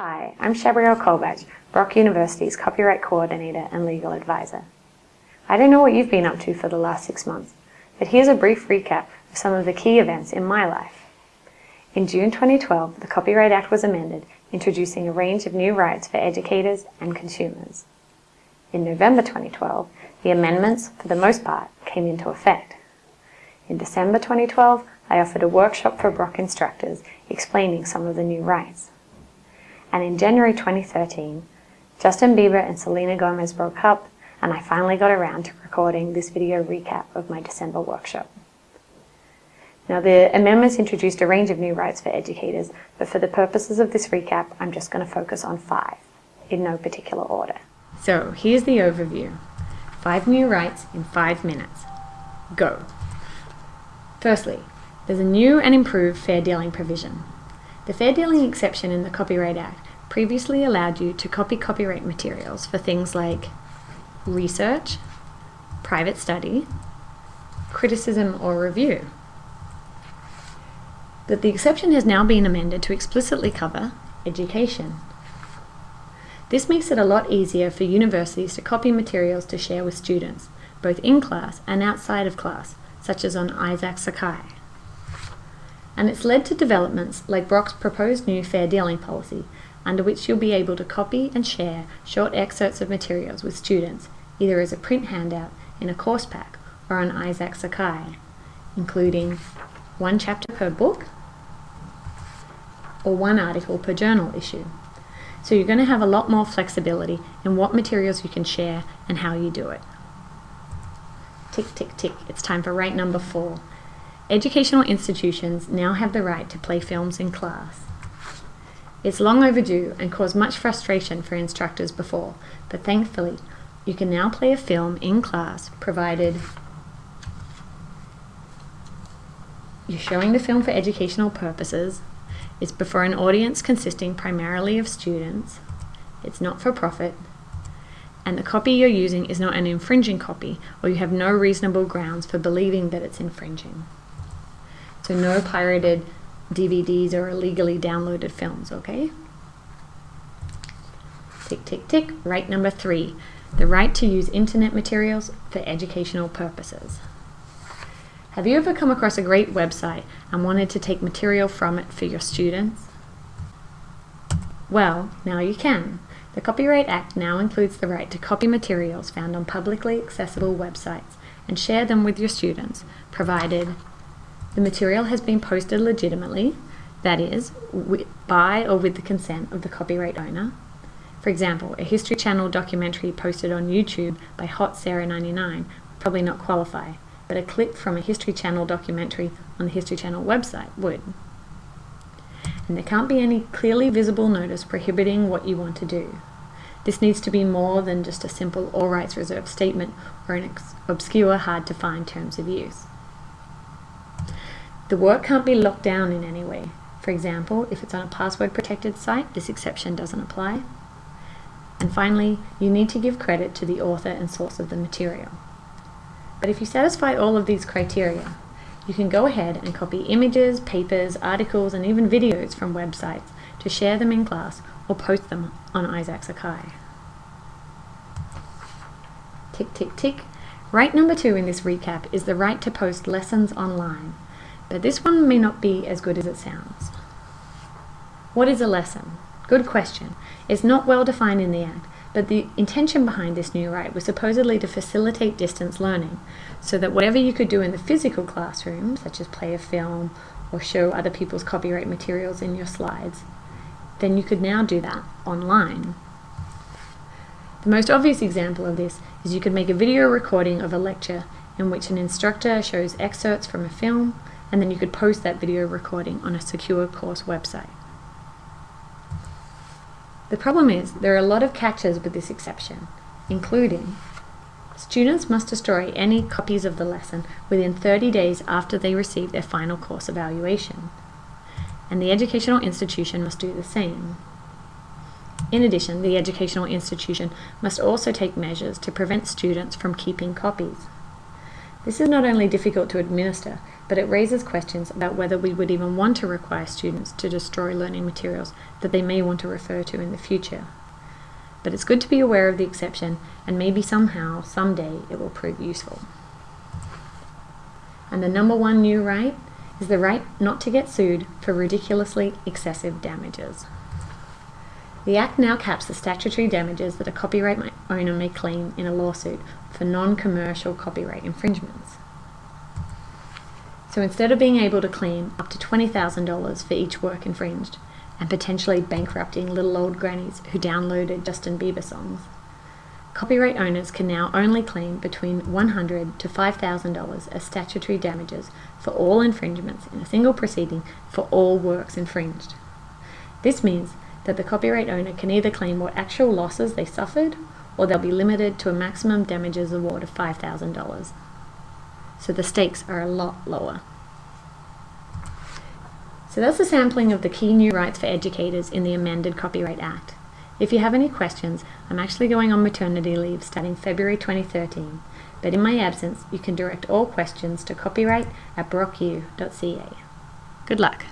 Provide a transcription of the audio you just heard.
Hi, I'm Shabriel Colbach, Brock University's Copyright Coordinator and Legal Advisor. I don't know what you've been up to for the last six months, but here's a brief recap of some of the key events in my life. In June 2012, the Copyright Act was amended, introducing a range of new rights for educators and consumers. In November 2012, the amendments, for the most part, came into effect. In December 2012, I offered a workshop for Brock instructors explaining some of the new rights. And in January 2013, Justin Bieber and Selena Gomez broke up and I finally got around to recording this video recap of my December workshop. Now the amendments introduced a range of new rights for educators, but for the purposes of this recap, I'm just going to focus on five, in no particular order. So here's the overview. Five new rights in five minutes. Go. Firstly, there's a new and improved fair dealing provision. The fair dealing exception in the Copyright Act previously allowed you to copy copyright materials for things like research, private study, criticism or review. But the exception has now been amended to explicitly cover education. This makes it a lot easier for universities to copy materials to share with students, both in class and outside of class, such as on Isaak Sakai. And it's led to developments like Brock's proposed new fair dealing policy, under which you'll be able to copy and share short excerpts of materials with students either as a print handout in a course pack or on Isaak Sakai, including one chapter per book or one article per journal issue. So you're going to have a lot more flexibility in what materials you can share and how you do it. Tick, tick, tick. It's time for rate number four. Educational institutions now have the right to play films in class. It's long overdue and caused much frustration for instructors before, but thankfully you can now play a film in class provided you're showing the film for educational purposes, it's before an audience consisting primarily of students, it's not for profit, and the copy you're using is not an infringing copy or you have no reasonable grounds for believing that it's infringing. So no pirated DVDs or illegally downloaded films, okay? Tick, tick, tick. Right number three the right to use internet materials for educational purposes. Have you ever come across a great website and wanted to take material from it for your students? Well, now you can. The Copyright Act now includes the right to copy materials found on publicly accessible websites and share them with your students, provided the material has been posted legitimately, that is, by or with the consent of the copyright owner, for example, a History Channel documentary posted on YouTube by Hot Sarah99 would probably not qualify, but a clip from a History Channel documentary on the History Channel website would. And there can't be any clearly visible notice prohibiting what you want to do. This needs to be more than just a simple all rights reserved statement or an obscure, hard to find terms of use. The work can't be locked down in any way. For example, if it's on a password protected site, this exception doesn't apply. And finally, you need to give credit to the author and source of the material. But if you satisfy all of these criteria, you can go ahead and copy images, papers, articles, and even videos from websites to share them in class or post them on Isaak Sakai. Tick, tick, tick. Right number two in this recap is the right to post lessons online, but this one may not be as good as it sounds. What is a lesson? Good question. It's not well defined in the Act, but the intention behind this new right was supposedly to facilitate distance learning, so that whatever you could do in the physical classroom, such as play a film or show other people's copyright materials in your slides, then you could now do that online. The most obvious example of this is you could make a video recording of a lecture in which an instructor shows excerpts from a film, and then you could post that video recording on a secure course website. The problem is there are a lot of catches with this exception, including students must destroy any copies of the lesson within 30 days after they receive their final course evaluation, and the educational institution must do the same. In addition, the educational institution must also take measures to prevent students from keeping copies. This is not only difficult to administer, but it raises questions about whether we would even want to require students to destroy learning materials that they may want to refer to in the future. But it's good to be aware of the exception, and maybe somehow, someday, it will prove useful. And the number one new right is the right not to get sued for ridiculously excessive damages. The Act now caps the statutory damages that a copyright owner may claim in a lawsuit for non-commercial copyright infringements. So instead of being able to claim up to $20,000 for each work infringed, and potentially bankrupting little old grannies who downloaded Justin Bieber songs, copyright owners can now only claim between $100 to $5,000 as statutory damages for all infringements in a single proceeding for all works infringed. This means that the copyright owner can either claim what actual losses they suffered or they'll be limited to a maximum damages award of $5,000. So the stakes are a lot lower. So that's a sampling of the key new rights for educators in the amended Copyright Act. If you have any questions, I'm actually going on maternity leave starting February 2013, but in my absence, you can direct all questions to copyright at brocku.ca. Good luck!